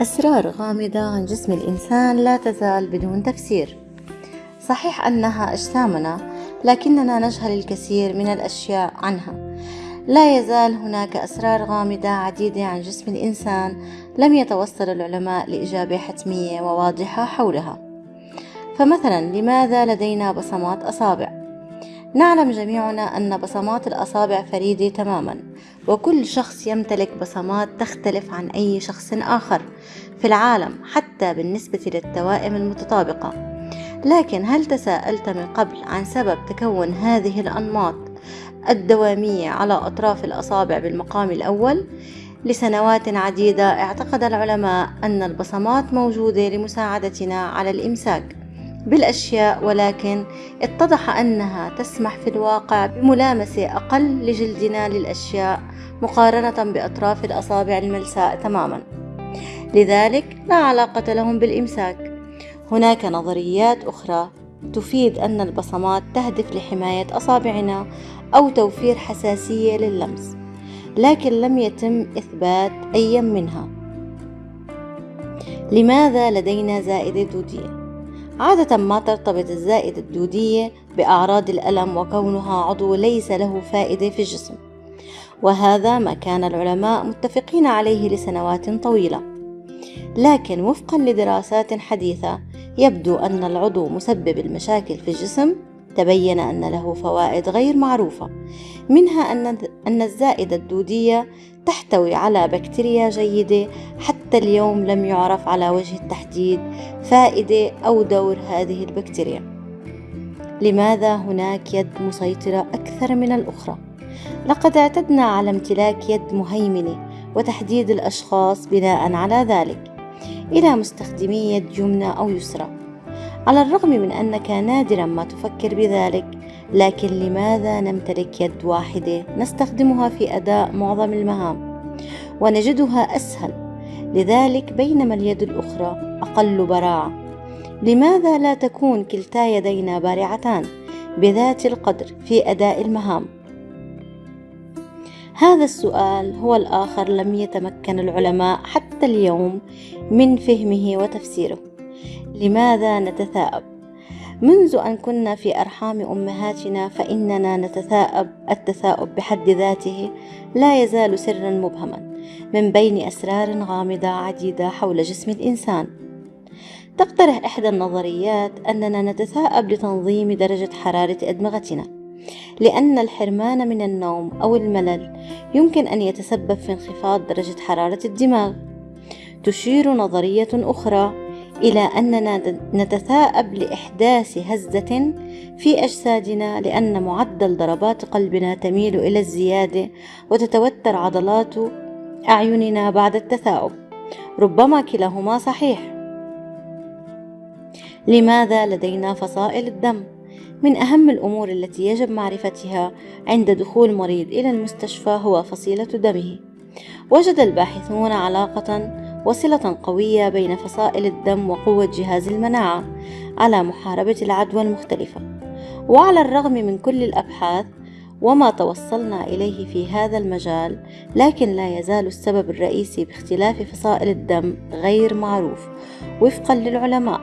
أسرار غامضة عن جسم الإنسان لا تزال بدون تفسير. صحيح أنها أجسامنا لكننا نجهل الكثير من الأشياء عنها. لا يزال هناك أسرار غامضة عديدة عن جسم الإنسان لم يتوصل العلماء لإجابة حتمية وواضحة حولها. فمثلا لماذا لدينا بصمات أصابع؟ نعلم جميعنا أن بصمات الأصابع فريدة تماما وكل شخص يمتلك بصمات تختلف عن أي شخص آخر في العالم حتى بالنسبة للتوائم المتطابقة لكن هل تساءلت من قبل عن سبب تكون هذه الأنماط الدوامية على أطراف الأصابع بالمقام الأول؟ لسنوات عديدة اعتقد العلماء أن البصمات موجودة لمساعدتنا على الإمساك بالأشياء ولكن اتضح أنها تسمح في الواقع بملامسة أقل لجلدنا للأشياء مقارنة بأطراف الأصابع الملساء تماما. لذلك لا علاقة لهم بالإمساك. هناك نظريات أخرى تفيد أن البصمات تهدف لحماية أصابعنا أو توفير حساسية لللمس لكن لم يتم إثبات أي منها. لماذا لدينا زائدة دودية؟ عادة ما ترتبط الزائدة الدودية بأعراض الألم وكونها عضو ليس له فائدة في الجسم. وهذا ما كان العلماء متفقين عليه لسنوات طويلة. لكن وفقا لدراسات حديثة يبدو أن العضو مسبب المشاكل في الجسم تبين أن له فوائد غير معروفة منها أن الزائدة الدودية تحتوي على بكتيريا جيدة حتى اليوم لم يعرف على وجه التحديد فائدة أو دور هذه البكتيريا. لماذا هناك يد مسيطرة أكثر من الأخرى؟ لقد اعتدنا على امتلاك يد مهيمنة وتحديد الأشخاص بناء على ذلك. إلى مستخدمي يد يمنى أو يسرى. على الرغم من أنك نادرا ما تفكر بذلك لكن لماذا نمتلك يد واحدة؟ نستخدمها في أداء معظم المهام ونجدها أسهل. لذلك بينما اليد الأخرى أقل براعة. لماذا لا تكون كلتا يدينا بارعتان بذات القدر في أداء المهام؟ هذا السؤال هو الآخر لم يتمكن العلماء حتى اليوم من فهمه وتفسيره. لماذا نتثاءب؟ منذ أن كنا في أرحام أمهاتنا فإننا نتثاءب التثاؤب بحد ذاته لا يزال سرا مبهما من بين أسرار غامضة عديدة حول جسم الإنسان. تقترح إحدى النظريات أننا نتثاءب لتنظيم درجة حرارة أدمغتنا لأن الحرمان من النوم أو الملل يمكن أن يتسبب في انخفاض درجة حرارة الدماغ. تشير نظرية أخرى إلى أننا نتثاءب لإحداث هزة في أجسادنا لأن معدل ضربات قلبنا تميل إلى الزيادة وتتوتر عضلات أعيننا بعد التثاؤب. ربما كلاهما صحيح. لماذا لدينا فصائل الدم؟ من أهم الأمور التي يجب معرفتها عند دخول مريض إلى المستشفى هو فصيلة دمه. وجد الباحثون علاقة وصلة قوية بين فصائل الدم وقوة جهاز المناعة على محاربة العدوى المختلفة. وعلى الرغم من كل الأبحاث وما توصلنا إليه في هذا المجال لكن لا يزال السبب الرئيسي باختلاف فصائل الدم غير معروف وفقا للعلماء.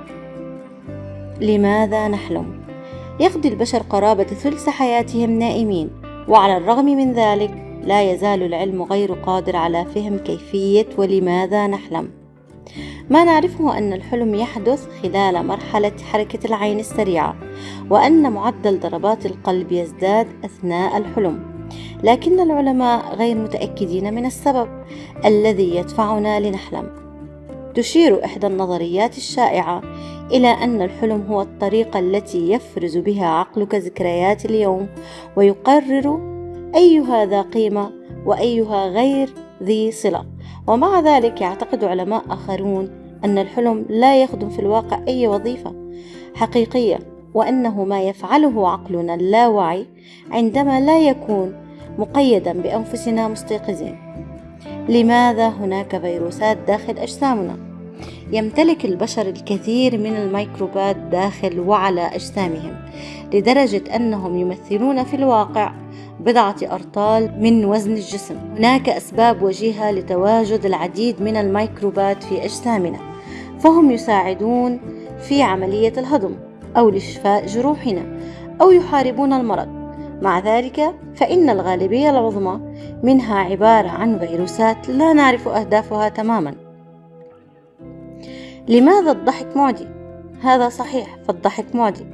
لماذا نحلم؟ يقضي البشر قرابة ثلث حياتهم نائمين وعلى الرغم من ذلك لا يزال العلم غير قادر على فهم كيفية ولماذا نحلم. ما نعرفه أن الحلم يحدث خلال مرحلة حركة العين السريعة وأن معدل ضربات القلب يزداد أثناء الحلم. لكن العلماء غير متأكدين من السبب الذي يدفعنا لنحلم. تشير إحدى النظريات الشائعة إلى أن الحلم هو الطريقة التي يفرز بها عقلك ذكريات اليوم ويقرر أيها ذا قيمة وأيها غير ذي صلة ومع ذلك يعتقد علماء آخرون أن الحلم لا يخدم في الواقع أي وظيفة حقيقية وأنه ما يفعله عقلنا اللاواعي عندما لا يكون مقيدا بأنفسنا مستيقظين لماذا هناك فيروسات داخل أجسامنا؟ يمتلك البشر الكثير من الميكروبات داخل وعلى أجسامهم لدرجة أنهم يمثلون في الواقع بضعة أرطال من وزن الجسم. هناك أسباب وجيهة لتواجد العديد من الميكروبات في أجسامنا فهم يساعدون في عملية الهضم أو لشفاء جروحنا أو يحاربون المرض. مع ذلك فإن الغالبية العظمى منها عبارة عن فيروسات لا نعرف أهدافها تماما. لماذا الضحك معدي؟ هذا صحيح فالضحك معدي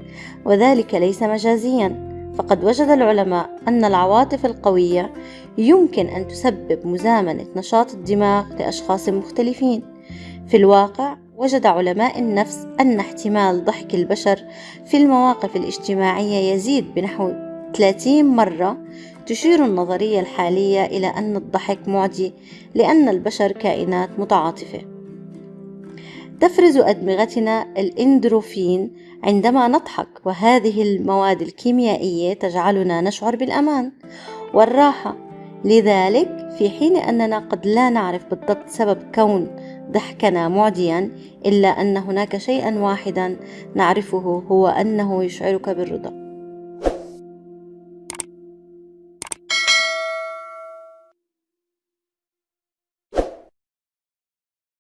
وذلك ليس مجازيا. فقد وجد العلماء أن العواطف القوية يمكن أن تسبب مزامنة نشاط الدماغ لأشخاص مختلفين. في الواقع وجد علماء النفس أن احتمال ضحك البشر في المواقف الاجتماعية يزيد بنحو 30 مرة تشير النظرية الحالية إلى أن الضحك معدي لأن البشر كائنات متعاطفة. تفرز أدمغتنا الإندروفين عندما نضحك وهذه المواد الكيميائية تجعلنا نشعر بالأمان والراحة. لذلك في حين أننا قد لا نعرف بالضبط سبب كون ضحكنا معديا إلا أن هناك شيئا واحدا نعرفه هو أنه يشعرك بالرضا.